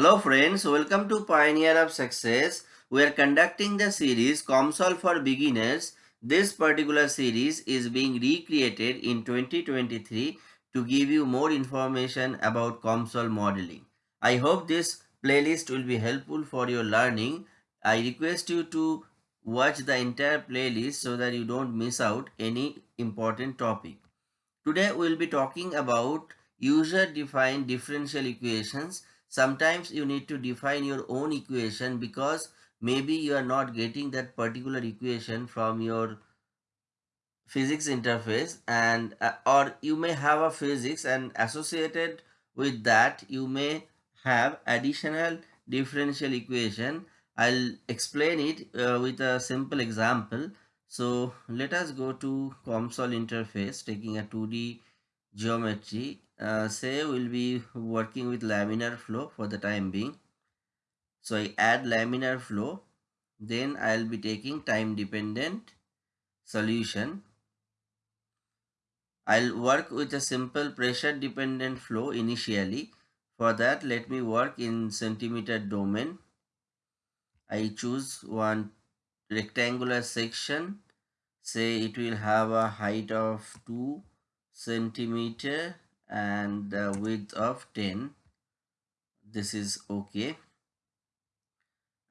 Hello friends, welcome to Pioneer of Success. We are conducting the series COMSOL for Beginners. This particular series is being recreated in 2023 to give you more information about COMSOL modeling. I hope this playlist will be helpful for your learning. I request you to watch the entire playlist so that you don't miss out any important topic. Today we will be talking about user-defined differential equations. Sometimes you need to define your own equation because maybe you are not getting that particular equation from your physics interface and uh, or you may have a physics and associated with that you may have additional differential equation. I'll explain it uh, with a simple example. So let us go to COMSOL interface taking a 2D geometry. Uh, say we'll be working with laminar flow for the time being. So I add laminar flow. Then I'll be taking time dependent solution. I'll work with a simple pressure dependent flow initially. For that let me work in centimeter domain. I choose one rectangular section say it will have a height of 2 centimeter and the width of 10 this is okay.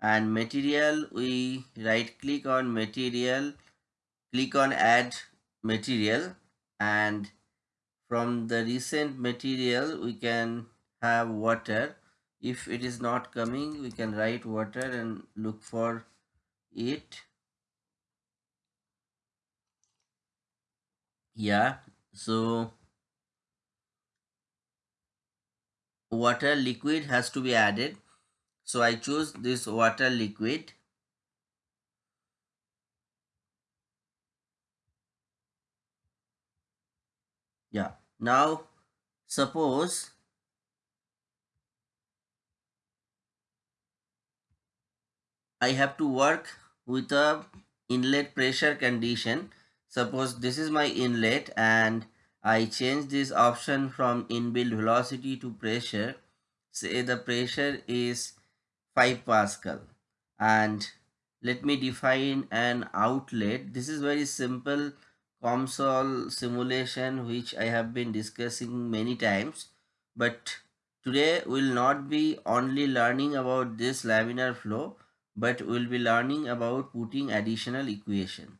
And material we right click on material click on add material and from the recent material we can have water. If it is not coming we can write water and look for it. Yeah so water liquid has to be added. So i choose this water liquid. Yeah. Now suppose I have to work with a inlet pressure condition. Suppose this is my inlet and I change this option from inbuilt velocity to pressure. Say the pressure is 5 Pascal and let me define an outlet. This is very simple COMSOL simulation which I have been discussing many times but today we will not be only learning about this laminar flow but we'll be learning about putting additional equation.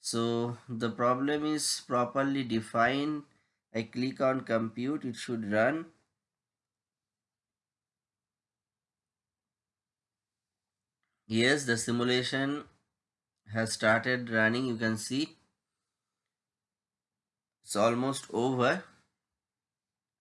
So the problem is properly defined. I click on compute, it should run. Yes, the simulation has started running. You can see it's almost over.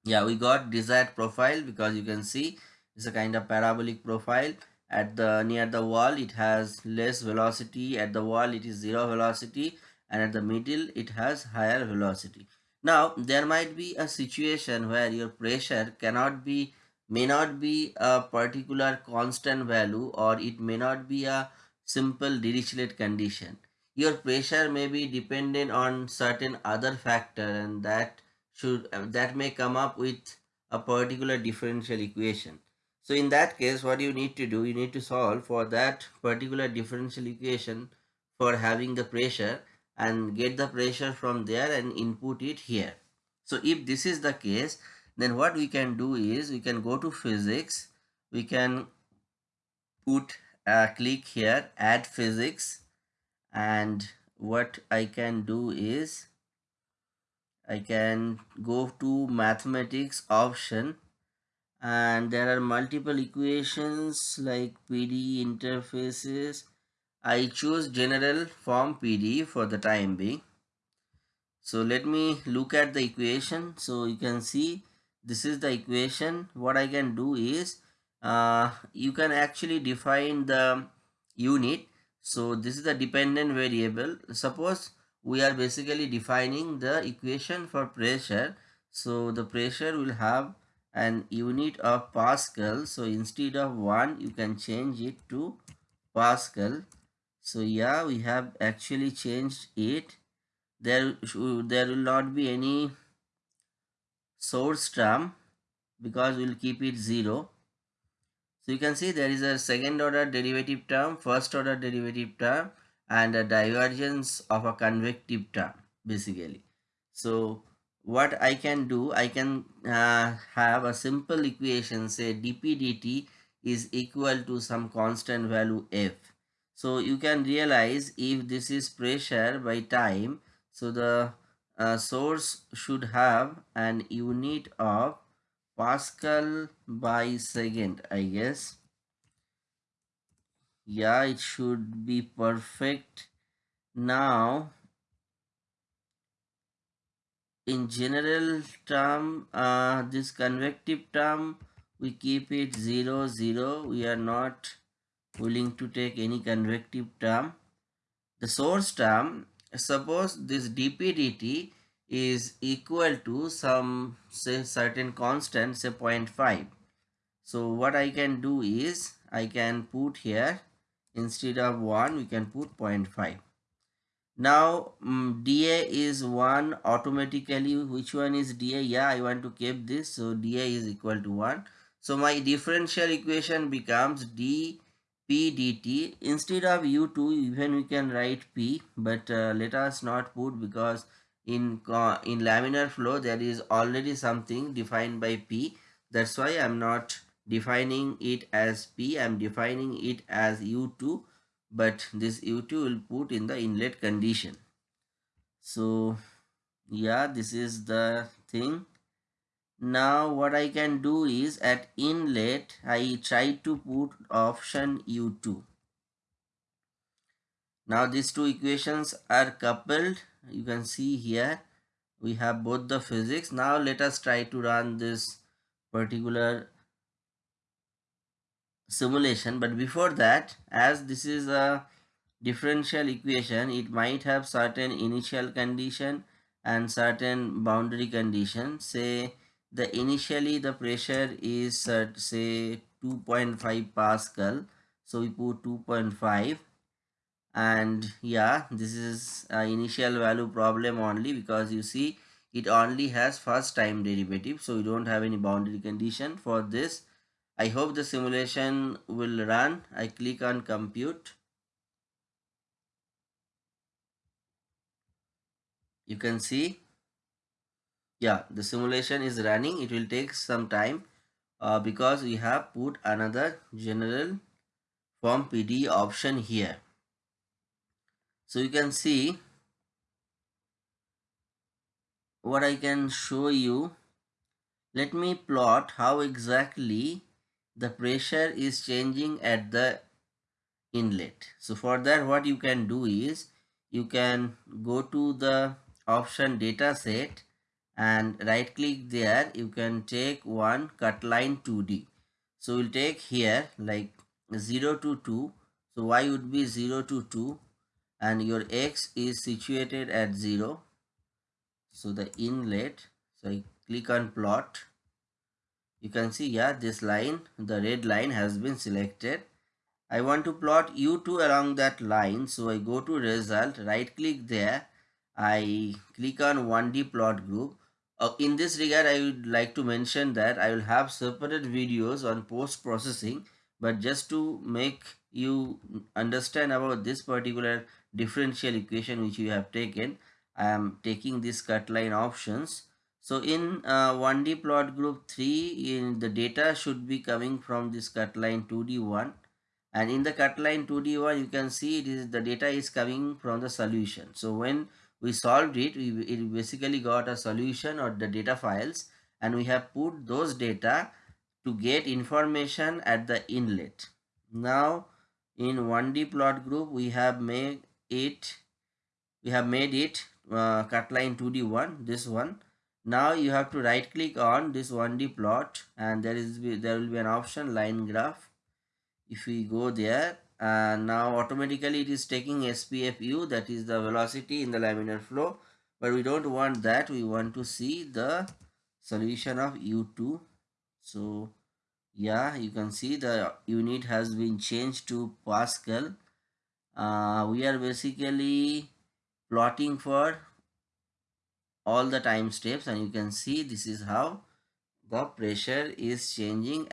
Yeah, we got desired profile because you can see it's a kind of parabolic profile at the near the wall it has less velocity. At the wall it is zero velocity. And at the middle it has higher velocity. Now there might be a situation where your pressure cannot be may not be a particular constant value or it may not be a simple Dirichlet condition. Your pressure may be dependent on certain other factor and that should that may come up with a particular differential equation so in that case, what you need to do, you need to solve for that particular differential equation for having the pressure and get the pressure from there and input it here. So if this is the case, then what we can do is we can go to physics, we can put a click here, add physics and what I can do is I can go to mathematics option and there are multiple equations like PD interfaces. I choose general form PD for the time being. So let me look at the equation. So you can see this is the equation. What I can do is uh, you can actually define the unit. So this is the dependent variable. Suppose we are basically defining the equation for pressure. So the pressure will have an unit of Pascal. So instead of 1, you can change it to Pascal. So yeah, we have actually changed it. There, there will not be any source term because we'll keep it 0. So you can see there is a second order derivative term, first order derivative term and a divergence of a convective term basically. So what I can do, I can uh, have a simple equation say dp dt is equal to some constant value f. So you can realize if this is pressure by time, so the uh, source should have an unit of Pascal by second, I guess. Yeah, it should be perfect. Now, in general term, uh, this convective term, we keep it 0, 0. We are not willing to take any convective term. The source term, suppose this dp dt is equal to some say certain constant say 0.5. So what I can do is I can put here instead of 1 we can put 0.5 now um, dA is 1 automatically which one is dA yeah I want to keep this. So dA is equal to 1 so my differential equation becomes d p dt instead of u2 even we can write p but uh, let us not put because in uh, in laminar flow there is already something defined by p. That's why i'm not defining it as p. I'm defining it as u2 but this u2 will put in the inlet condition. So yeah this is the thing. Now what i can do is at inlet i try to put option u2 now these two equations are coupled. You can see here we have both the physics. Now let us try to run this particular simulation but before that as this is a differential equation it might have certain initial condition and certain boundary condition. Say the initially the pressure is at say 2.5 pascal so we put 2.5 and yeah this is initial value problem only because you see it only has first time derivative so we don't have any boundary condition for this I hope the simulation will run. I click on compute. You can see, yeah, the simulation is running. It will take some time uh, because we have put another general form PD option here. So you can see what I can show you. Let me plot how exactly the pressure is changing at the inlet. So for that what you can do is you can go to the option data set and right click there you can take one cut line 2D. So we'll take here like 0 to 2. So y would be 0 to 2 and your x is situated at 0. So the inlet, so I click on plot you can see yeah this line the red line has been selected. I want to plot u2 along that line. So I go to result right click there. I click on 1D plot group. Uh, in this regard I would like to mention that I will have separate videos on post processing but just to make you understand about this particular differential equation which you have taken I am taking this cut line options so in uh, 1D plot group 3, in the data should be coming from this cut line 2D1 and in the cut line 2D1 you can see it is the data is coming from the solution. So when we solved it, we it basically got a solution or the data files and we have put those data to get information at the inlet. Now in 1D plot group we have made it we have made it uh, cut line 2D1 this one now you have to right click on this 1d plot and there is there will be an option line graph. If we go there and now automatically it is taking spfu that is the velocity in the laminar flow. But we don't want that. We want to see the solution of u2 so yeah you can see the unit has been changed to pascal. Uh, we are basically plotting for all the time steps and you can see this is how the pressure is changing